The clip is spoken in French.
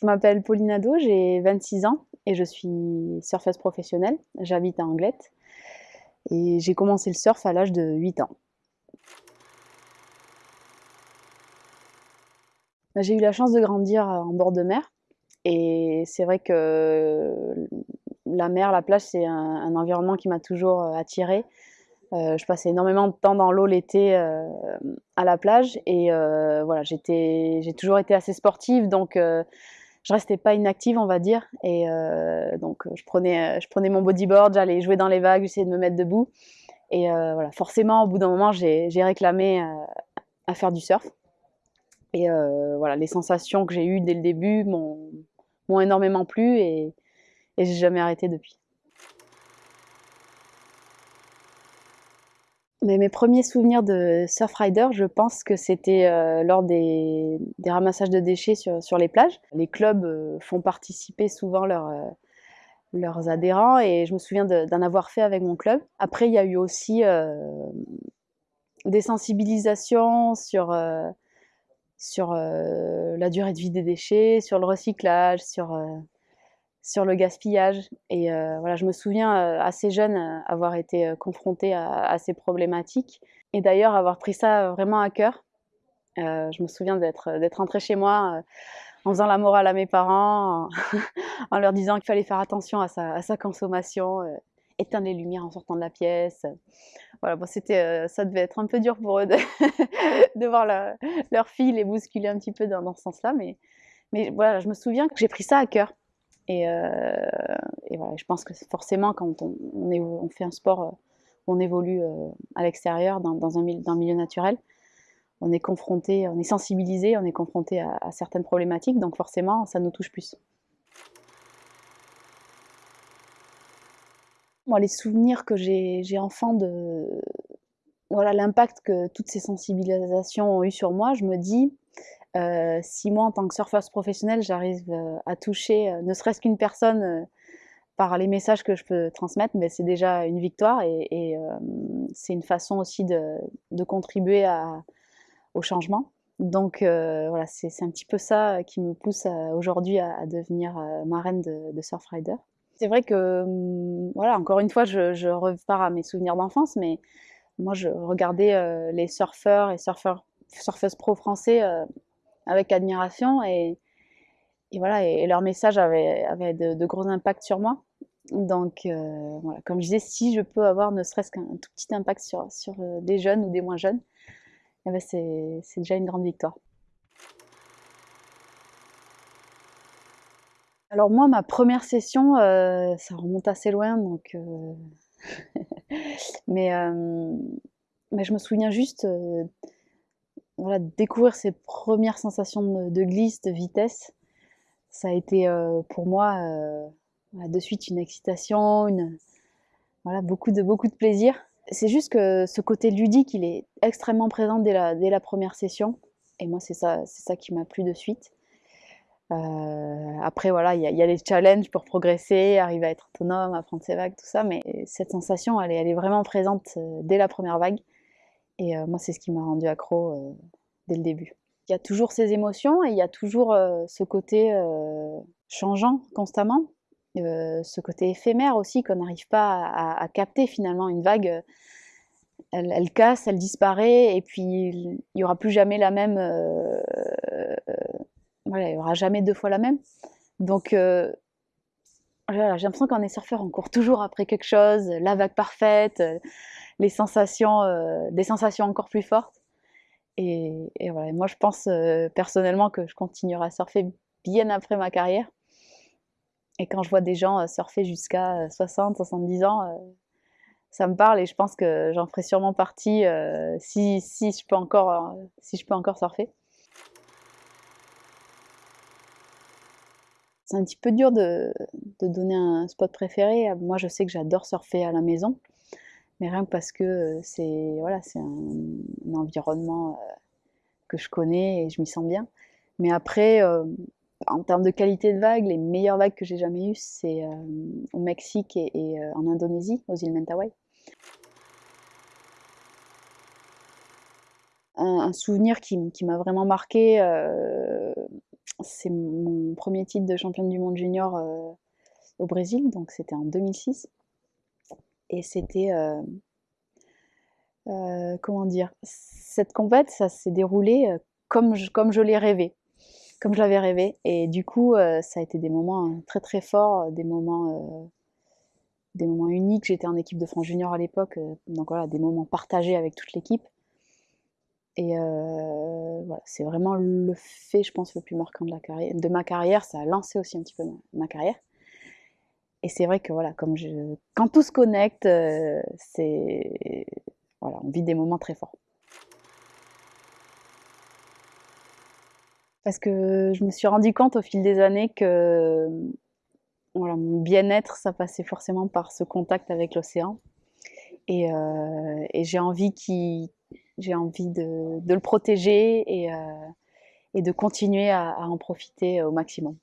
Je m'appelle Pauline Ado, j'ai 26 ans et je suis surfeuse professionnelle. J'habite à Anglette et j'ai commencé le surf à l'âge de 8 ans. J'ai eu la chance de grandir en bord de mer et c'est vrai que la mer, la plage, c'est un, environnement qui m'a toujours attirée. Euh, je passais énormément de temps dans l'eau l'été euh, à la plage et euh, voilà, j'ai toujours été assez sportive donc je restais pas inactive, on va dire. Et euh, donc, je prenais, euh, je prenais mon bodyboard, j'allais jouer dans les vagues, j'essayais de me mettre debout. Et euh, voilà, forcément, au bout d'un moment, j'ai réclamé à faire du surf. Et voilà, les sensations que j'ai eues dès le début m'ont énormément plu et, et j'ai jamais arrêté depuis. Mes premiers souvenirs de surfrider, je pense que c'était euh, lors des, ramassages de déchets sur, les plages. Les clubs euh, font participer souvent euh, leurs adhérents et je me souviens d'en avoir fait avec mon club. Après, il y a eu aussi des sensibilisations sur, sur la durée de vie des déchets, sur le recyclage, sur sur le gaspillage. Et euh, voilà, je me souviens euh, assez jeune euh, avoir été confrontée à, ces problématiques et d'ailleurs avoir pris ça vraiment à cœur. je me souviens d'être rentrée chez moi en faisant la morale à mes parents, en, leur disant qu'il fallait faire attention à sa, consommation, éteindre les lumières en sortant de la pièce. Voilà, bon, c'était, ça devait être un peu dur pour eux de, voir leur fille les bousculer un petit peu dans, dans ce sens-là, mais, mais voilà, je me souviens que j'ai pris ça à cœur. Euh, et, voilà, je pense que forcément, quand on, fait un sport, euh, on évolue euh, à l'extérieur, dans, un, milieu naturel, on est confronté, on est sensibilisé, on est confronté à, certaines problématiques, donc forcément, ça nous touche plus. Moi, les souvenirs que j'ai enfant de voilà l'impact que toutes ces sensibilisations ont eu sur moi, je me dis si moi, en tant que surfeuse professionnelle, j'arrive euh, à toucher euh, ne serait-ce qu'une personne par les messages que je peux transmettre, mais c'est déjà une victoire et, c'est une façon aussi de, contribuer au changement. Donc voilà, c'est un petit peu ça qui me pousse aujourd'hui à, devenir marraine de, de Surfrider. C'est vrai que, hum, voilà, encore une fois, je, repars à mes souvenirs d'enfance, mais moi, je regardais les surfeurs et surfeuses pro français avec admiration et, voilà, et, leur message avait de, gros impacts sur moi. Donc, euh, voilà, comme je disais, si je peux avoir ne serait-ce qu'un tout petit impact sur, sur euh, des jeunes ou des moins jeunes, eh ben c'est déjà une grande victoire. Alors moi, ma première session, euh, ça remonte assez loin, donc mais, mais je me souviens juste découvrir ces premières sensations de, glisse, de vitesse, ça a été euh, pour moi euh, de suite une excitation, beaucoup, de, plaisir. C'est juste que ce côté ludique, il est extrêmement présent dès la, première session. Et moi, c'est ça, qui m'a plu de suite. Euh, après, il y, a les challenges pour progresser, arriver à être autonome, apprendre ses vagues, tout ça. Mais cette sensation, elle est vraiment présente dès la première vague. Et euh, moi, c'est ce qui m'a rendu accro euh, dès le début. Il y a toujours ces émotions et il y a toujours euh, ce côté changeant constamment, ce côté éphémère aussi qu'on n'arrive pas à, capter finalement. Une vague, elle, casse, elle disparaît et puis il n'y aura plus jamais la même. voilà, il n'y aura jamais deux fois la même. Donc j'ai l'impression qu'en est surfeur, on court toujours après quelque chose, la vague parfaite, les sensations, euh, des sensations encore plus fortes. Et, voilà, moi je pense euh, personnellement que je continuerai à surfer bien après ma carrière. Et quand je vois des gens euh, surfer jusqu'à 60, 70 ans, ça me parle et je pense que j'en ferai sûrement partie si, je peux encore, si je peux encore surfer. C'est un petit peu dur de, donner un spot préféré. Moi, je sais que j'adore surfer à la maison mais rien que parce que c'est voilà, c'est un, environnement que je connais et je m'y sens bien. Mais après, en termes de qualité de vagues, les meilleures vagues que j'ai jamais eues, c'est au Mexique et, en Indonésie, aux îles Mentawai. Un, souvenir qui m'a vraiment marqué, c'est mon premier titre de championne du monde junior au Brésil, donc c'était en 2006. Et c'était, comment dire, cette compète, ça s'est déroulé comme je, l'ai rêvé, comme je l'avais rêvé. Et du coup, ça a été des moments très très forts, des moments des moments uniques. J'étais en équipe de France Junior à l'époque, donc voilà, des moments partagés avec toute l'équipe. Et voilà, c'est vraiment le fait, je pense, le plus marquant de, ma carrière. Ça a lancé aussi un petit peu ma, carrière. Et c'est vrai que voilà, comme quand tout se connecte, c'est voilà, on vit des moments très forts. Parce que je me suis rendu compte au fil des années que voilà, mon bien-être, ça passait forcément par ce contact avec l'océan. Et, j'ai envie qu'il j'ai envie de, le protéger et, euh, de continuer à en profiter au maximum.